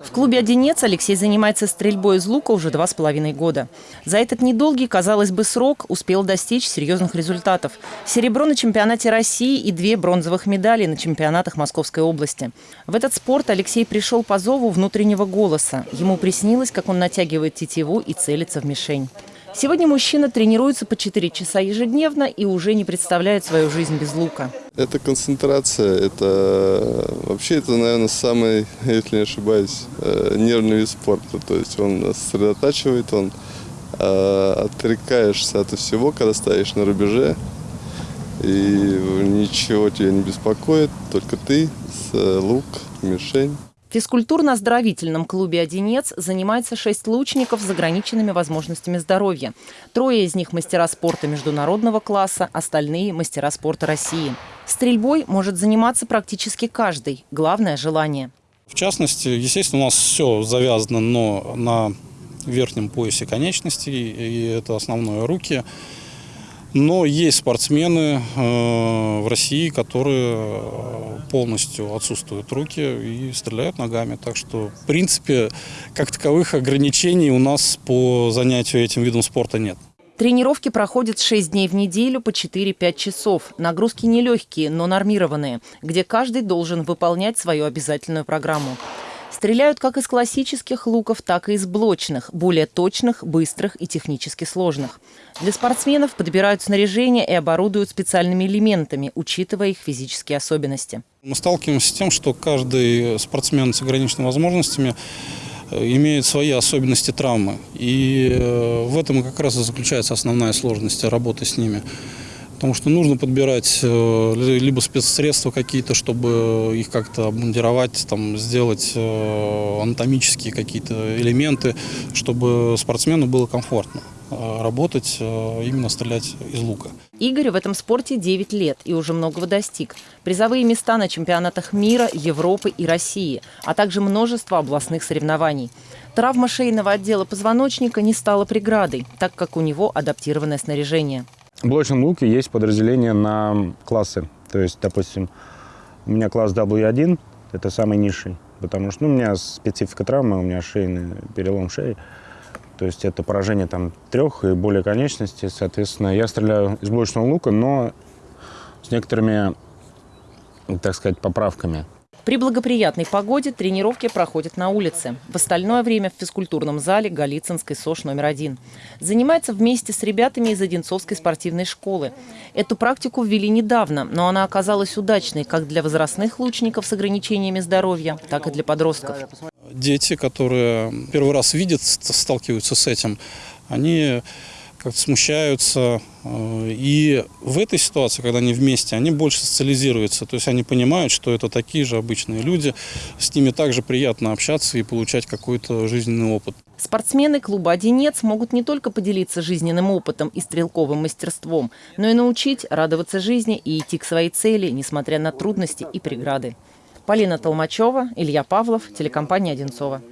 В клубе «Одинец» Алексей занимается стрельбой из лука уже два с половиной года. За этот недолгий, казалось бы, срок успел достичь серьезных результатов. Серебро на чемпионате России и две бронзовых медали на чемпионатах Московской области. В этот спорт Алексей пришел по зову внутреннего голоса. Ему приснилось, как он натягивает тетиву и целится в мишень. Сегодня мужчина тренируется по 4 часа ежедневно и уже не представляет свою жизнь без лука. Это концентрация, это вообще это, наверное, самый, если не ошибаюсь, э, нервный вид спорта. То есть он сосредотачивает, он э, отрекаешься от всего, когда стоишь на рубеже, и ничего тебя не беспокоит, только ты, лук, мишень. Физкультурно-оздоровительном клубе «Одинец» занимается шесть лучников с ограниченными возможностями здоровья. Трое из них – мастера спорта международного класса, остальные – мастера спорта России. Стрельбой может заниматься практически каждый. Главное – желание. В частности, естественно, у нас все завязано но на верхнем поясе конечностей, и это основное – руки – но есть спортсмены э, в России, которые э, полностью отсутствуют руки и стреляют ногами. Так что, в принципе, как таковых ограничений у нас по занятию этим видом спорта нет. Тренировки проходят 6 дней в неделю по 4-5 часов. Нагрузки нелегкие, но нормированные, где каждый должен выполнять свою обязательную программу. Стреляют как из классических луков, так и из блочных, более точных, быстрых и технически сложных. Для спортсменов подбирают снаряжение и оборудуют специальными элементами, учитывая их физические особенности. Мы сталкиваемся с тем, что каждый спортсмен с ограниченными возможностями э, имеет свои особенности травмы. И э, в этом как раз и заключается основная сложность работы с ними потому что нужно подбирать э, либо спецсредства какие-то, чтобы их как-то обмундировать, там, сделать э, анатомические какие-то элементы, чтобы спортсмену было комфортно э, работать, именно стрелять из лука. Игорь в этом спорте 9 лет и уже многого достиг. Призовые места на чемпионатах мира, Европы и России, а также множество областных соревнований. Травма шейного отдела позвоночника не стала преградой, так как у него адаптированное снаряжение. В блочном луке есть подразделение на классы. То есть, допустим, у меня класс W1, это самый низший, потому что ну, у меня специфика травмы, у меня шейный перелом шеи. То есть это поражение там трех и более конечностей. Соответственно, я стреляю из блочного лука, но с некоторыми, так сказать, поправками. При благоприятной погоде тренировки проходят на улице. В остальное время в физкультурном зале Голицынской СОШ номер один. Занимается вместе с ребятами из Одинцовской спортивной школы. Эту практику ввели недавно, но она оказалась удачной как для возрастных лучников с ограничениями здоровья, так и для подростков. Дети, которые первый раз видят, сталкиваются с этим, они как-то смущаются. Э, и в этой ситуации, когда они вместе, они больше социализируются. То есть они понимают, что это такие же обычные люди. С ними также приятно общаться и получать какой-то жизненный опыт. Спортсмены клуба «Одинец» могут не только поделиться жизненным опытом и стрелковым мастерством, но и научить радоваться жизни и идти к своей цели, несмотря на трудности и преграды. Полина Толмачева, Илья Павлов, телекомпания «Одинцова».